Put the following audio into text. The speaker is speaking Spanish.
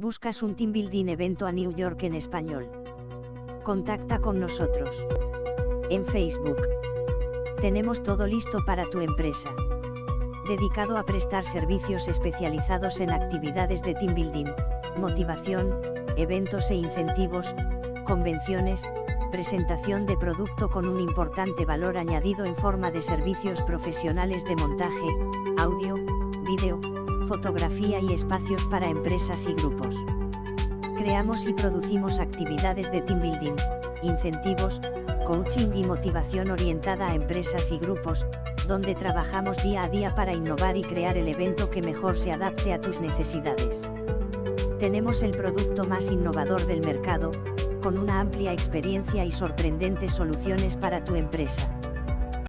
¿Buscas un team building evento a New York en español? Contacta con nosotros. En Facebook. Tenemos todo listo para tu empresa. Dedicado a prestar servicios especializados en actividades de team building, motivación, eventos e incentivos, convenciones, presentación de producto con un importante valor añadido en forma de servicios profesionales de montaje, audio, fotografía y espacios para empresas y grupos. Creamos y producimos actividades de team building, incentivos, coaching y motivación orientada a empresas y grupos, donde trabajamos día a día para innovar y crear el evento que mejor se adapte a tus necesidades. Tenemos el producto más innovador del mercado, con una amplia experiencia y sorprendentes soluciones para tu empresa.